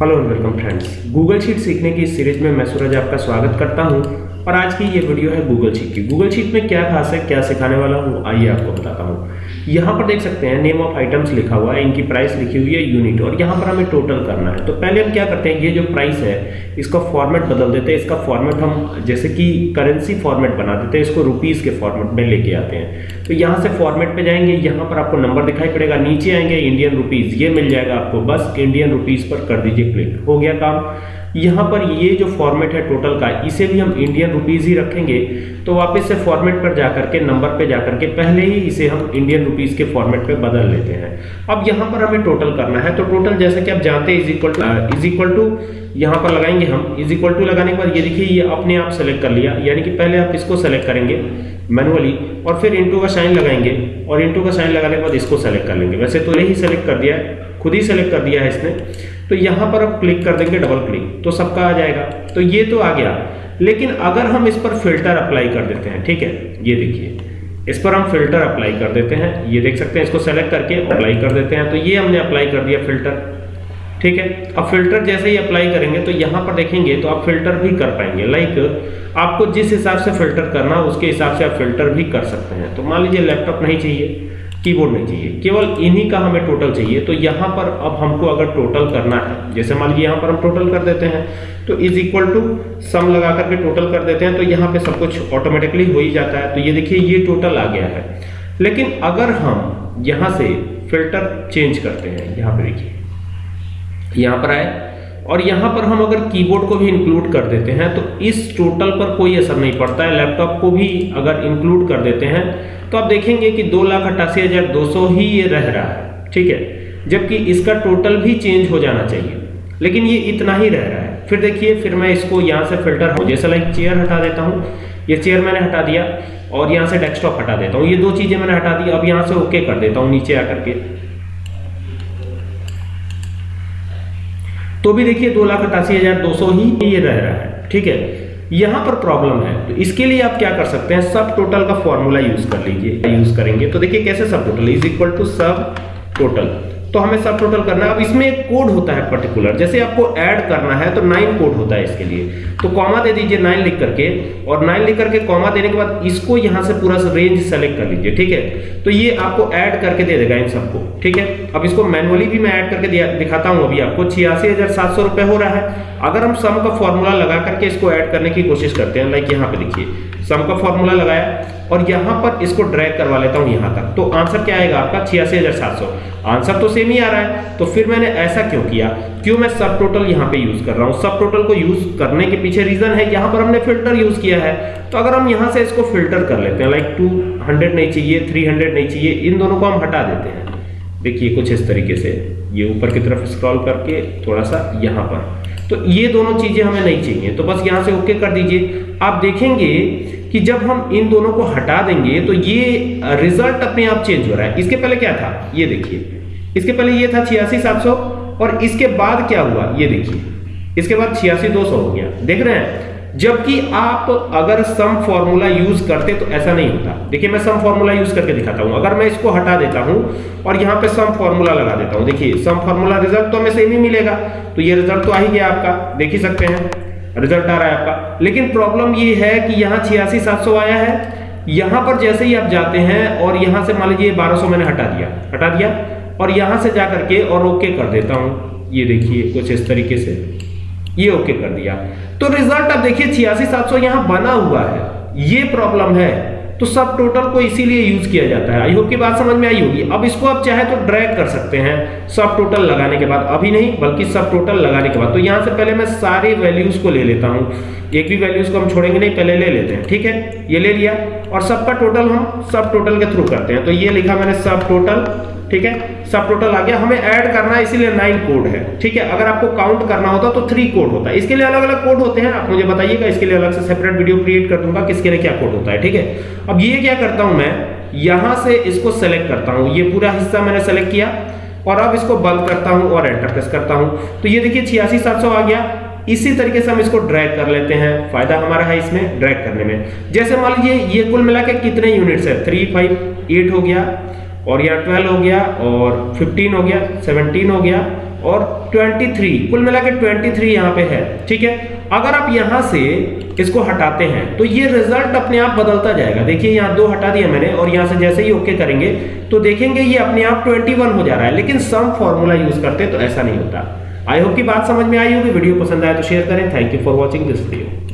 Hello and welcome friends Google sheet सीखने की इस सीरीज़ में मैं सूरज आपका स्वागत करता हूँ। और आज की ये वीडियो है गूगल शीट की। गूगल शीट में क्या खास है, क्या सिखाने वाला हूँ, आइए आपको बताता हूँ। यहाँ पर देख सकते हैं नेम ऑफ़ आइटम्स लिखा हुआ है, इनकी प्राइस लिखी हुई है यूनिट और यहाँ पर हमें टोटल करना है। तो पहले हम क्या करते हैं, ये जो प्राइस है, इसका फॉर्मेट बदल देते हैं। इसका फॉर्मेट हम जैसे कि करेंसी फॉर्मेट बना देते हैं, इसको रुपीज़ के फॉर्मेट में लेके आते हैं। तो यहाँ से फॉर्मेट पे जाएँगे, यहाँ पर आपको नंबर दिखाई पड़ेगा, नीचे आएँगे इंडियन रुपीज़ ये मिल जाएगा आपको, बस इंडियन रुपीज़ पर कर दीजिए क्लिक हो गया काम। यहाँ पर ये जो फॉर्मेट है टोटल का, इसे भी हम इंडियन रुपीज़ ही रखेंगे। तो वापस से फॉर्मेट पर जाकर के नंबर पे जाकर के, पहले ही इसे हम इंडियन रुपीज़ के फॉर्मेट पे बदल लेते हैं। अब यहाँ पर हमें टोटल करना है। तो टोटल जैसे कि आप जानते हैं is equal to is equal to यहाँ पर लगाएँगे हम इज़ इक्वल टू लगाने के बाद, ये देखिए, ये अपने आप सेलेक्ट कर लिया। यानी कि पहले आप इसको सेलेक्ट करेंगे मैनुअली और फिर इंटू का साइन लगाएँगे, और इंटू का साइन लगाने के बाद इसको सेलेक्ट कर लेंगे। वैसे तो यही सेलेक्ट कर दिया है, खुद ही सेलेक्ट कर दिया है इसने। तो यहाँ पर अब क्लिक कर देंगे डबल क्लिक तो सबका आ जाएगा। तो ये तो आ गया। लेकिन अगर हम इस पर फ़िल्टर अप्लाई कर देते हैं, ठीक है? ये देखिए, इस पर हम फ़िल्टर अप्लाई कर देते हैं। ये देख सकते हैं, इसको सेलेक्ट करके अप्लाई कर देते हैं। तो ये हमने अप्लाई कर दिया फ़िल्टर ठीक है? अब फ़िल्टर जैसे ही अप्लाई करेंगे तो यहाँ पर देखेंगे तो आप फ़िल्टर भी कर पाएँगे। लाइक आपको जिस हिसाब से फ़िल्टर करना, उसके हिसाब से आप फ़िल्टर भी कर सकते हैं। तो मान लीजिए लैपटॉप नहीं चाहिए। कीबोर्ड नहीं चाहिए। केवल इन्हीं का हमें टोटल चाहिए। तो यहाँ पर अब हमको अगर टोटल करना है, जैसे मान लीजिए यहाँ पर हम टोटल कर देते हैं तो इज़ इक्वल टू सम लगा करके टोटल कर देते हैं तो यहाँ पे सब कुछ ऑटोमेटिकली हो ही जाता है। तो ये देखिए, ये टोटल आ गया है। लेकिन अगर हम यहाँ से फ़िल्टर चेंज करते हैं, यहाँ पे देखिए, यहाँ पर आए। और यहाँ पर हम अगर कीबोर्ड को भी इंक्लूड कर देते हैं तो इस टोटल पर कोई असर नहीं पड़ता है। लैपटॉप को भी अगर इंक्लूड कर देते हैं तो आप देखेंगे कि दो लाख अट्ठासी हज़ार दो सौ ही ये रह रहा है, ठीक है? जबकि इसका टोटल भी चेंज हो जाना चाहिए। लेकिन ये इतना ही रह रहा है। फिर देखिए, फिर मैं इसको यहाँ से फ़िल्टर हूँ जैसे लाइक चेयर हटा देता हूँ। ये चेयर मैंने हटा दिया और यहाँ से डेस्कटॉप हटा देता हूँ। ये दो चीज़ें मैंने हटा दी। अब यहाँ से ओके कर देता हूँ नीचे आकर के। तो भी देखिए दो लाख अट्ठासी हज़ार दो सौ ही ये रह रहा है, ठीक है? यहाँ पर प्रॉब्लम है। तो इसके लिए आप क्या कर सकते हैं? सब टोटल का फॉर्मूला यूज़ कर लीजिए। यूज़ करेंगे। तो देखिए कैसे subtotal is equal to subtotal तो हमें सब टोटल करना है। अब इसमें एक कोड होता है पर्टिकुलर जैसे आपको ऐड करना है तो नाइन कोड होता है इसके लिए। तो कॉमा दे दीजिए नाइन लिख करके, और नाइन लिख करके कॉमा देने के बाद इसको यहाँ से पूरा रेंज सेलेक्ट कर लीजिए, ठीक है? तो ये आपको ऐड करके दे देगा इन सबको, ठीक है? अब इसको मैनुअली भी मैं ऐड करके दिखाता हूँ अभी आपको। छियासी रुपए हो रहा है। अगर हम सम का फॉर्मूला लगा करके इसको ऐड करने की कोशिश करते हैं लाइक यहाँ पे देखिए। सम का फॉर्मूला लगाया और यहाँ पर इसको ड्रैग करवा लेता हूँ यहाँ तक। तो आंसर क्या आएगा आपका? छियासी आंसर तो सेम ही आ रहा है। तो फिर मैंने ऐसा क्यों किया? क्यों मैं सब टोटल यहाँ पे यूज़ कर रहा हूँ? सब टोटल को यूज़ करने के पीछे रीजन है, यहाँ पर हमने फ़िल्टर यूज़ किया है। तो अगर हम यहाँ से इसको फ़िल्टर कर लेते हैं लाइक टू नहीं चाहिए थ्री नहीं चाहिए, इन दोनों को हम हटा देते हैं। देखिए कुछ इस तरीके से। ये ऊपर की तरफ़ स्क्रॉल करके थोड़ा सा यहाँ पर। तो ये दोनों चीज़ें हमें नहीं चाहिए। तो बस यहाँ से ओके कर दीजिए। आप देखेंगे कि जब हम इन दोनों को हटा देंगे तो ये रिज़ल्ट अपने आप चेंज हो रहा है। इसके पहले क्या था? ये देखिए। इसके पहले ये था छियासी सात सौ, और इसके बाद क्या हुआ? ये देखिए। इसके बाद छियासी दो सौ हो गया। देख रहे हैं? जबकि आप अगर सम फॉर्मूला यूज़ करते तो ऐसा नहीं होता। देखिए, मैं सम फॉर्मूला यूज़ करके दिखाता हूँ। अगर मैं इसको हटा देता हूँ, और यहाँ पे सम फॉर्मूला लगा देता हूँ। देखिए सम फॉर्मूला रिज़ल्ट तो हमें सेम ही मिलेगा। तो ये रिज़ल्ट तो आ ही गया आपका। देख ही सकते हैं। रिज़ल्ट आ रहा है आपका। लेकिन प्रॉब्लम ये है कि यहाँ छियासी सात आया है। यहाँ पर जैसे ही आप जाते हैं और यहाँ से मान लीजिए बारह सौ मैंने हटा दिया हटा दिया और यहाँ से जा करके और ओके कर देता हूँ। ये देखिए कुछ इस तरीके से। ये ओके कर दिया। तो रिज़ल्ट आप देखिए छियासी सात सौ यहाँ बना हुआ है। ये प्रॉब्लम है। तो सब टोटल को इसीलिए यूज़ किया जाता है। आई होप की बात समझ में आई होगी। अब इसको आप चाहे तो ड्रैग कर सकते हैं। सब टोटल लगाने के बाद। अभी नहीं, बल्कि सब टोटल लगाने के बाद। तो यहाँ से पहले मैं सारे वैल्यूज़ को ले लेता हूँ। एक भी वैल्यूज़ को हम छोड़ेंगे नहीं, पहले ले लेते हैं। ठीक है? ये ले लिया। और सबका टोटल हम सब टोटल के थ्रू करते हैं। तो ये लिखा मैंने सब टोटल ठीक है? सब टोटल आ गया। हमें ऐड करना है, इसीलिए नाइन कोड है। ठीक है? अगर आपको काउंट करना होता तो थ्री कोड होता। है इसके लिए अलग अलग कोड होते हैं। आप मुझे बताइएगा, इसके लिए अलग से सेपरेट वीडियो क्रिएट कर दूँगा, किसके लिए क्या कोड होता है, ठीक है? अब ये क्या करता हूँ मैं? यहाँ से इसको सेलेक्ट करता हूँ। ये पूरा हिस्सा मैंने सेलेक्ट किया। और अब इसको बंद करता हूँ और एंटर प्रेस करता हूँ। तो ये देखिए, छियासी सात सौ आ गया। इसी तरीके से हम इसको ड्रैग कर लेते हैं। फ़ायदा हमारा है इसमें ड्रैग करने में। जैसे मान लीजिए, ये कुल मिला के कितने यूनिट्स है? थ्री फाइव एट हो गया। और यहाँ ट्वेल्व हो गया और फिफ्टीन हो गया सेवनटीन हो गया और 23 कुल मिला के 23 यहाँ पे है, ठीक है? अगर आप यहाँ से इसको हटाते हैं तो ये रिज़ल्ट अपने आप बदलता जाएगा। देखिए, यहाँ दो हटा दिया मैंने और यहाँ से जैसे ही ओके करेंगे तो देखेंगे ये अपने आप 21 हो जा रहा है, लेकिन सम फॉर्मूला यूज़ करते तो ऐसा नहीं होता। आई होप की बात समझ में आई होगी, वीडियो पसंद आए तो शेयर करें। Thank you for watching this video